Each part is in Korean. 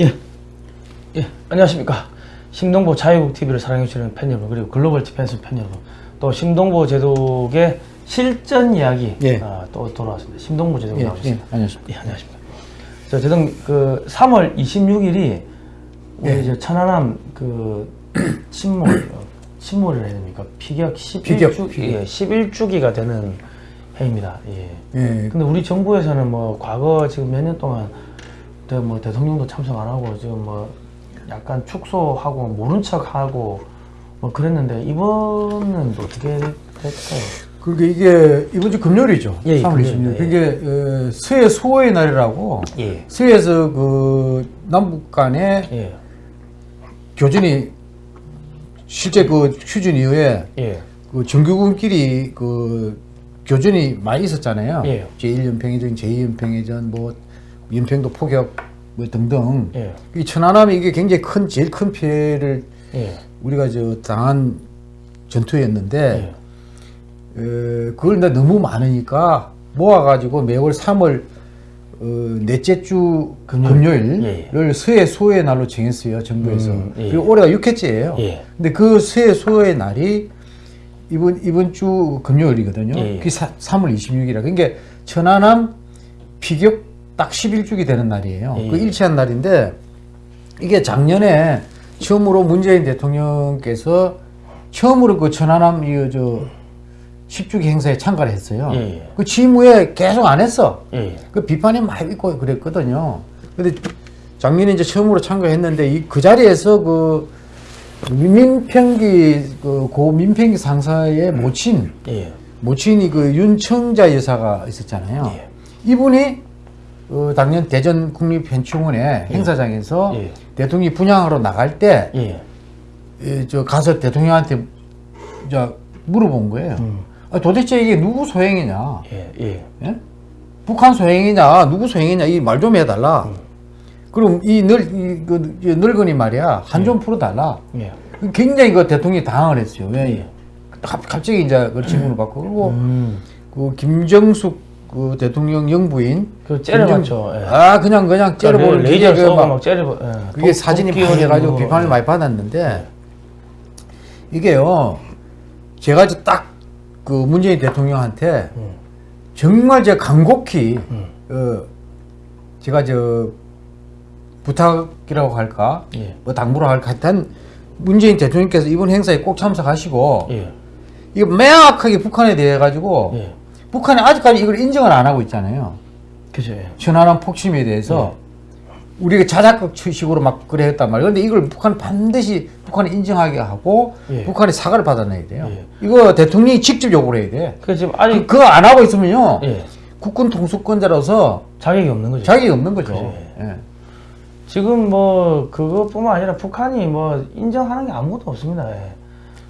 예. 예. 안녕하십니까. 심동보 자유국 TV를 사랑해주시는 팬 여러분, 그리고 글로벌 디펜스 팬 여러분, 또 심동보 제독의 실전 이야기 예. 아, 또 돌아왔습니다. 심동보 제독 예, 나오셨습니다. 예, 안녕하십니까. 예, 안녕하십니까. 저 제독 그 3월 26일이 우리 예. 이제 천안함 그 침몰 어, 침몰을 해야 됩니까? 피격 11주 피격, 피격. 예, 11주기가 되는 해입니다. 예. 예, 근데 우리 정부에서는 뭐 과거 지금 몇 년 동안 대- 뭐 대통령도 참석 안 하고 지금 뭐 약간 축소하고 모른 척하고 뭐 그랬는데 이번은 또 어떻게 될까요? 그게 이게 이번 주 금요일이죠. 예, 예, 3월 금요일입니다. 26일. 그게 어, 수해 수호의 날이라고 예. 수해에서 그 남북 간의 예. 교전이 실제 그 휴전 이후에 예. 그 정규군끼리 그 교전이 많이 있었잖아요. 예. 제1연평해전, 제2연평해전, 뭐 연평도 포격 뭐 등등. 예. 이 천안함이 이게 굉장히 큰 제일 큰 피해를 예. 우리가 저 당한 전투였는데 예. 어, 그걸 근데 너무 많으니까 모아가지고 매월 3월 어, 넷째 주 금요일, 예, 을 수해 소의 날로 정했어요 정부에서 음, 예. 그리고 올해가 6회째예요. 예. 근데 그 수해 소의 날이 이번 이번 주 금요일이거든요. 예, 예. 그게 사, 3월 26일이라 그러니까 천안함 피격 딱 11주기 되는 날이에요. 예, 그 예. 일치한 날인데 이게 작년에 처음으로 문재인 대통령께서 처음으로 그 천안함 이저 10주기 행사에 참가를 했어요. 예, 예. 그 취임 후에 계속 안 했어. 예. 그 비판이 많이 있고 그랬거든요. 근데 작년에 이제 처음으로 참가했는데 이 그 자리에서 그 민평기 그 고 민평기 상사의 모친 예. 모친이 그 윤청자 여사가 있었잖아요. 예. 이분이 어, 당년 대전 국립현충원의 행사장에서 예. 대통령이 분양하러 나갈 때, 예. 예, 저 가서 대통령한테 저 물어본 거예요. 음. 아, 도대체 이게 누구 소행이냐? 예. 예. 예? 북한 소행이냐, 누구 소행이냐, 이 말 좀 해달라. 그럼 이 늙, 이, 그, 이 늙은이 말이야, 한 좀 풀어달라. 예. 굉장히 그 대통령이 당황을 했어요. 왜? 예. 갑, 갑자기 이제 그 질문을 받고, 그리고 음. 그 김정숙 그 대통령 영부인. 그 째려봤죠. 예. 아, 그냥, 그냥 째려보는 레이저 기계 그 쏘고 막 막 째려. 예. 그게 도- 사진이 도끼 많이 해가지고 뭐, 비판을 예. 많이 받았는데 이게요 제가 이제 딱그 문재인 대통령한테 음. 정말 제가 간곡히 음. 어, 제가 저 부탁이라고 할까 예. 뭐 당부를 할까 하여튼 문재인 대통령께서 이번 행사에 꼭 참석하시고 예. 이거 명확하게 북한에 대해 가지고 예. 북한이 아직까지 이걸 인정을 안 하고 있잖아요. 그죠. 예. 천안함 폭침에 대해서 우리가 자작극식으로 막 그래 했단 말이에요. 근데 이걸 북한 반드시 북한이 인정하게 하고 예. 북한이 사과를 받아내야 돼요. 예. 이거 대통령이 직접 요구를 해야 돼. 그 지금 그, 아직 그거 안 하고 있으면요. 예. 국군 통수권자로서 자격이 없는 거죠. 자격이 없는 거죠. 그죠. 예. 지금 뭐 그것뿐만 아니라 북한이 뭐 인정하는 게 아무것도 없습니다. 예.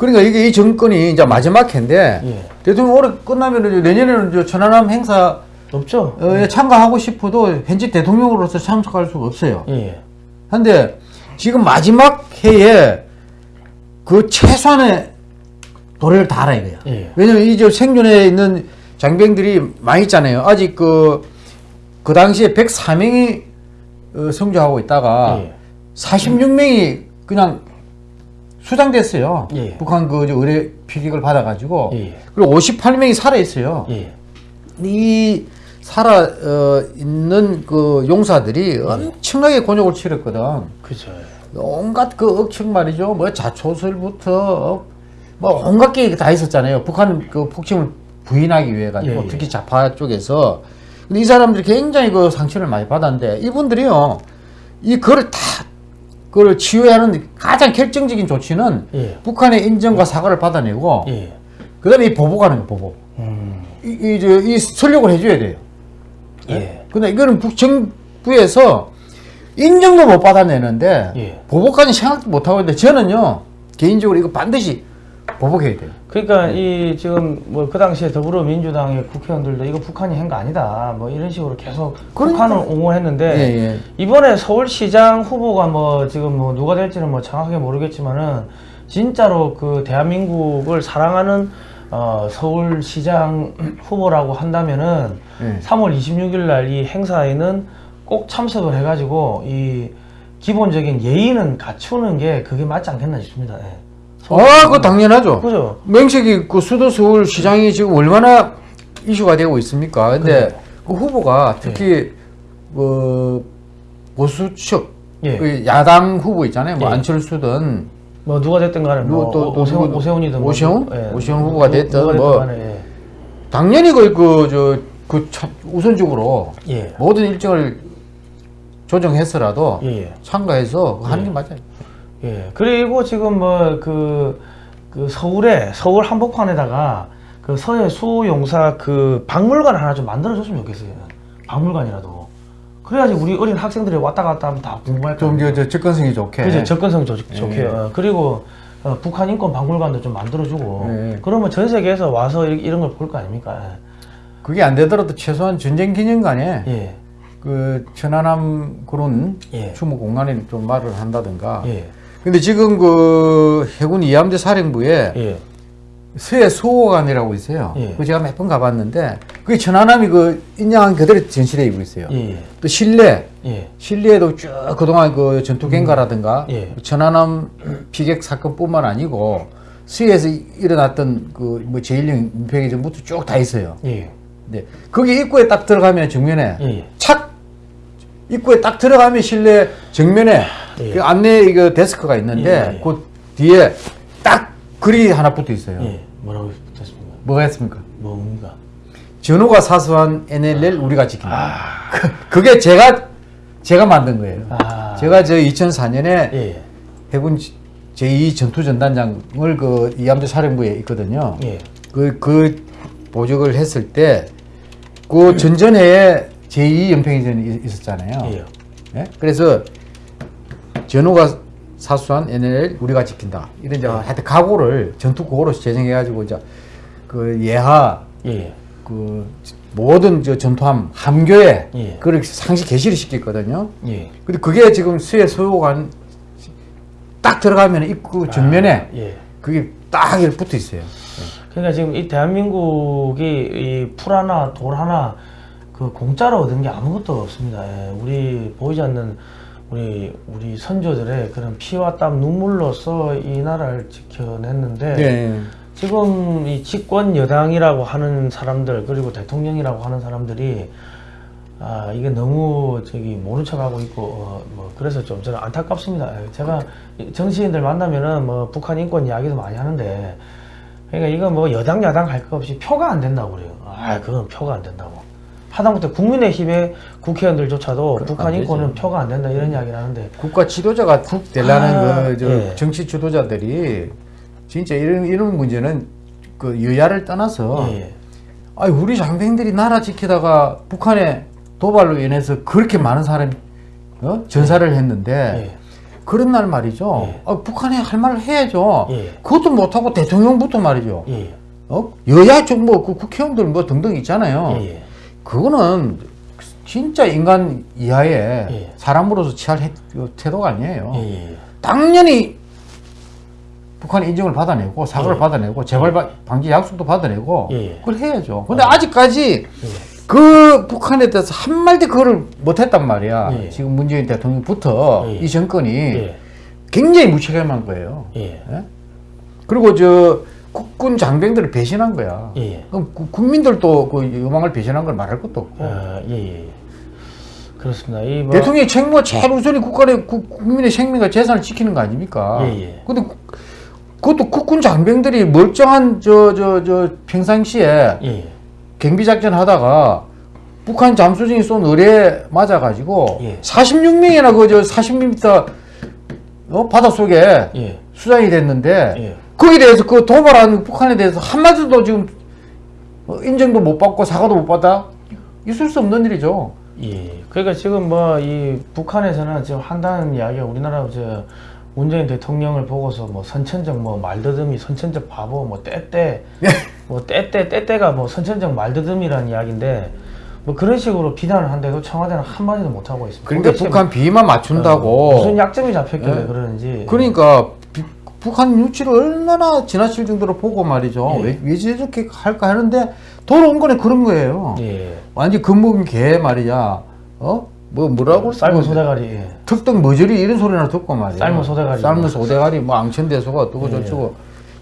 그러니까 이게 이 정권이 이제 마지막 해인데 예. 대통령 올해 끝나면 내년에는 저 천안함 행사에 없죠. 참가하고 싶어도 현직 대통령으로서 참석할 수가 없어요. 예. 근데 지금 마지막 해에 그 최소한의 도래를 다하라 이거야. 예. 왜냐면 이제 생존에 있는 장병들이 많이 있잖아요. 아직 그, 그 당시에 104명이 어, 성주하고 있다가 예. 46명이 그냥 수장됐어요. 예. 북한 그 의뢰 피격을 받아가지고. 예. 그리고 58명이 살아 있어요. 예. 이 살아 어, 있는 그 용사들이 엄청나게 곤욕을 치렀거든. 그죠. 온갖 그 억측 말이죠. 뭐 자초설부터 뭐 온갖 게 다 있었잖아요. 북한 그 폭침을 부인하기 위해 가지고 예, 예. 특히 좌파 쪽에서 근데 이 사람들이 굉장히 그 상처를 많이 받았는데 이분들이요 이 그걸 다 그걸 치유해야 하는 가장 결정적인 조치는 예. 북한의 인정과 사과를 받아내고 예. 그 다음에 이 보복하는 거 보복. 음. 이, 이, 저, 이 설력을 해줘야 돼요. 예. 근데 이거는 북 정부에서 인정도 못 받아내는데 예. 보복까지 생각도 못 하고 있는데 저는요 개인적으로 이거 반드시 보복해야 돼요. 그러니까 이 지금 뭐 그 당시에 더불어민주당의 국회의원들도 이거 북한이 한 거 아니다. 뭐 이런 식으로 계속 그러니까. 북한을 옹호했는데 예, 예. 이번에 서울시장 후보가 뭐 지금 뭐 누가 될지는 뭐 정확하게 모르겠지만은 진짜로 그 대한민국을 사랑하는 어 서울시장 후보라고 한다면은 예. 3월 26일 날 이 행사에는 꼭 참석을 해가지고 이 기본적인 예의는 갖추는 게 그게 맞지 않겠나 싶습니다. 예. 아, 그거 당연하죠. 그죠? 명식이 그 수도 서울 시장이 지금 얼마나 이슈가 되고 있습니까? 근데 그죠. 그 후보가 특히 그 보수 측, 예. 그 야당 후보 있잖아요. 뭐 예. 안철수든 뭐 누가 됐든 간에 뭐 또- 또- 또 오세훈, 오세훈이든 오세훈? 뭐, 예. 오세훈 후보가 됐든 누가 뭐. 간에, 예. 당연히 그그저그 우선적으로 예. 모든 일정을 조정해서라도 예. 예. 참가해서 하는 게 맞아요. 예. 그리고 지금 뭐그 그 서울에 서울 한복판에다가 그 서해 수용사 그 박물관 하나 좀 만들어 줬으면 좋겠어요. 박물관이라도. 그래야지 우리 어린 학생들이 왔다 갔다 하면 다 궁금할 거좀저 접근성이 좋게. 그죠 접근성 좋, 예. 좋게 어, 그리고 어, 북한 인권 박물관도 좀 만들어주고 예. 그러면 전 세계에서 와서 이- 이런 걸 볼 거 아닙니까? 그게 안 되더라도 최소한 전쟁 기념관에 예, 그 천안함 그런 예. 추모 공간에 좀 말을 한다든가. 예, 근데 지금 그 해군 이함대 사령부에 예, 서해 수호관이라고 있어요. 예. 그 제가 몇 번 가봤는데 그게 천안함이 그 인양한 그대로 전시되고 있어요. 예, 또 실내 예, 실내에도 쭉 그동안 그 전투갱가라든가 예. 천안함 피격 사건뿐만 아니고 수해에서 일어났던 그 뭐 제일령 민폐기 전부터 쭉 다 있어요. 예, 네. 거기 입구에 딱 들어가면 정면에 예. 착 입구에 딱 들어가면 실내 정면에 예. 그 안내 이거 데스크가 있는데 예, 예. 그 뒤에 딱 글이 하나 붙어 있어요. 예. 뭐라고 붙었습니까? 뭐가 했습니까? 뭡니까? 전후가 사수한 NLL 우리가 지킨다. 아, 그, 그게 제가 제가 만든 거예요. 아. 제가 저 2004년에 예, 해군 제2 전투전단장을 그 이함대 사령부에 있거든요. 예, 그, 그 보직을 했을 때, 그 전전해에 제2 연평해전이 있었잖아요. 예, 예? 그래서 전후가 사수한 NL 우리가 지킨다. 이런 이제 하여튼 각오를 전투 구호로 제정해가지고 이제 그 예하 예, 그 모든 저 전투함 함교에 예. 그걸 상시 개시를 시켰거든요. 예. 근데 그게 지금 수해 소요관 딱 들어가면 입구 정면에 아, 예. 그게 딱 붙어 있어요. 그러니까 지금 이 대한민국이 이 풀 하나 돌 하나 그 공짜로 얻은 게 아무것도 없습니다. 예, 우리 보이지 않는 우리 우리 선조들의 그런 피와 땀 눈물로서 이 나라를 지켜냈는데 네. 지금 이 집권 여당이라고 하는 사람들 그리고 대통령이라고 하는 사람들이 아 이게 너무 저기 모른 척하고 있고 어, 뭐 그래서 좀 저는 안타깝습니다. 예, 제가 이 정치인들 만나면은 뭐 북한 인권 이야기도 많이 하는데 그러니까 이거 뭐 여당 야당 할 거 없이 표가 안 된다고 그래요. 아 그건 표가 안 된다고. 하다못해 국민의힘의 국회의원들조차도 북한. 인권은 표가 안 된다 이런 이야기를 하는데 국가 지도자가 되려는 아, 그, 저 예. 정치 지도자들이 진짜 이런, 이런 문제는 그 여야를 떠나서 예, 아니, 우리 장병들이 나라 지키다가 북한의 도발로 인해서 그렇게 많은 사람이 어? 전사를 했는데 예, 그런 날 말이죠. 예. 아, 북한에 할 말을 해야죠. 예. 그것도 못하고 대통령부터 말이죠. 예, 어? 여야 쪽뭐 그 국회의원들 뭐 등등 있잖아요. 예, 예. 그거는 진짜 인간 이하의 예. 사람으로서 취할 해- 그 태도가 아니에요. 예, 예. 당연히 북한의 인정을 받아내고 사과를 예. 받아내고 재발 바- 방지 약속도 받아내고 예. 그걸 해야죠. 근데 아 직까지 예. 그 북한에 대해서 한마디 그걸 못했단 말이야. 예. 지금 문재인 대통령부터 예. 이 정권이 예, 굉장히 무책임한 거예요. 예, 예? 그리고 저 국군 장병들을 배신한 거야. 예. 그럼 구- 국민들도 그 요망을 배신한 걸 말할 것도 없고. 아, 예, 예. 그렇습니다. 이 뭐, 대통령의 책무가 제일 우선이 국가의 국- 국민의 생명과 재산을 지키는 거 아닙니까? 예, 예. 근데 그- 그것도 국군 장병들이 멀쩡한 저 저저 평상시에 예, 경비 작전 하다가 북한 잠수정이 쏜 의뢰에 맞아가지고 예. 46명이나 그저 40m 어? 바닷속에 예, 수장이 됐는데 예. 거기에 대해서 그 도발한 북한에 대해서 한마디도 지금 어, 인정도 못 받고 사과도 못 받아 있을 수 없는 일이죠. 예. 그러니까 지금 뭐 이 북한에서는 지금 한다는 이야기가 우리나라 저 문재인 대통령을 보고서 뭐 선천적 뭐 말더듬이 선천적 바보 뭐 때때 뭐 때때 때때가 뭐 선천적 말더듬이라는 이야기인데 뭐 그런 식으로 비난을 한데도 청와대는 한마디도 못 하고 있습니다. 그러니까 북한 비만 맞춘다고 무슨 약점이 잡혔길래 예. 그러는지 그러니까 비- 북한 유치를 얼마나 지나칠 정도로 보고 말이죠. 예. 왜, 왜 저렇게 할까 하는데 돌아온 거는 그런 거예요. 예. 완전 겁먹은 개 말이야. 어? 뭐 뭐라고 삶은 뭐 소대가리. 예. 특등 머저리 이런 소리나 듣고 말이야. 삶은 소대가리. 삶은 소대가리 뭐 앙천대소가 어쩌고 예. 저쩌고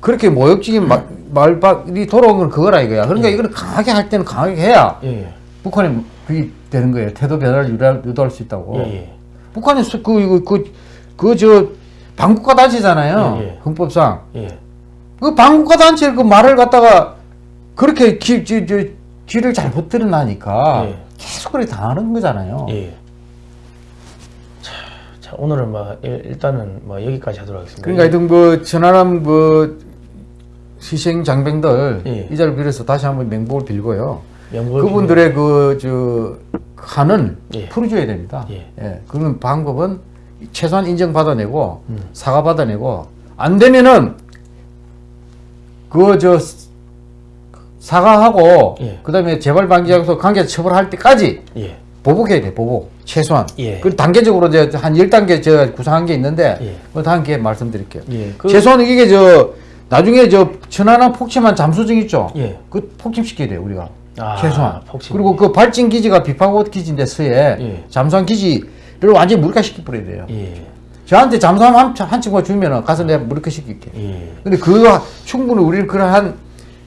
그렇게 모욕적인 마- 말박이 돌아온 건 그거라 이거야. 그러니까 이거는 강하게 할 때는 강하게 해야 예. 예. 북한이 그게 되는 거예요. 태도 변화를 유도할, 유도할 수 있다고. 예. 예. 북한이 수- 그 이거 그 그저 반국가 단체잖아요. 예, 예. 헌법상 예. 그 반국가 단체 그 말을 갖다가 그렇게 기, 저, 저, 귀를 잘 못 들으나니까 예. 계속 그렇게 당하는 거잖아요. 예. 자, 자 오늘은 뭐 일- 일단은 뭐 여기까지 하도록 하겠습니다. 그러니까 하여튼 그 천안함 그 희생 장병들 예. 이 자리를 빌어서 다시 한번 명복을 빌고요. 명복을 그분들의 그저 한은 예. 풀어줘야 됩니다. 예. 그런 방법은 최소한 인정 받아내고 음. 사과 받아내고 안 되면은 그 저 사과하고 예. 그다음에 재발 방지하고서 관계 처벌할 때까지 예. 보복해야 돼 보복 최소한. 예. 그 단계적으로 이제 한 10단계 제가 구상한 게 있는데 예. 그 다음 기회에 말씀드릴게요. 예. 그, 최소한 이게 저 나중에 저 천안함 폭침한 잠수정 있죠. 예. 그 폭침시켜야 돼요 우리가 아, 최소한. 폭침. 그리고 그 발진 기지가 비파고 기지인데 서해 예. 잠수함 기지 를 완전히 무력화시켜 버려야 돼요. 예. 저한테 잠수함 한, 한 친구가 주면은 가서 내가 무력화시킬게. 예. 근데 그거 충분히 우리는 그러한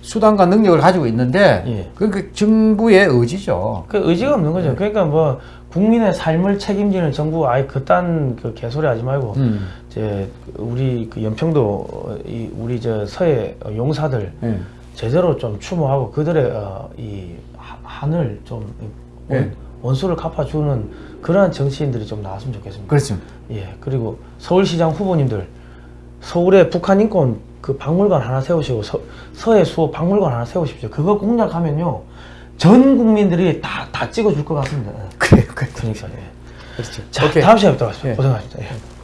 수단과 능력을 가지고 있는데 예. 그러니까 정부의 의지죠. 그 의지가 없는 거죠. 그러니까 뭐 국민의 삶을 책임지는 정부 아예 그딴 그 개소리 하지 말고 음. 이제 우리 그 연평도 어, 이 우리 저 서해 용사들 예. 제대로 좀 추모하고 그들의 어, 이 하- 한을 좀 원, 예. 원수를 갚아주는 그러한 정치인들이 좀 나왔으면 좋겠습니다. 그렇습니다. 예 그리고 서울시장 후보님들 서울에 북한 인권 그 박물관 하나 세우시고 서, 서해 수호 박물관 하나 세우십시오. 그거 공략하면요 전 국민들이 다 다 찍어줄 것 같습니다. 예. 그래요. 그래요. 그러니까 예. 그렇죠. 자 오케이. 다음 시간에 뵙도록 하겠습니다. 예. 고생하셨습니다. 예.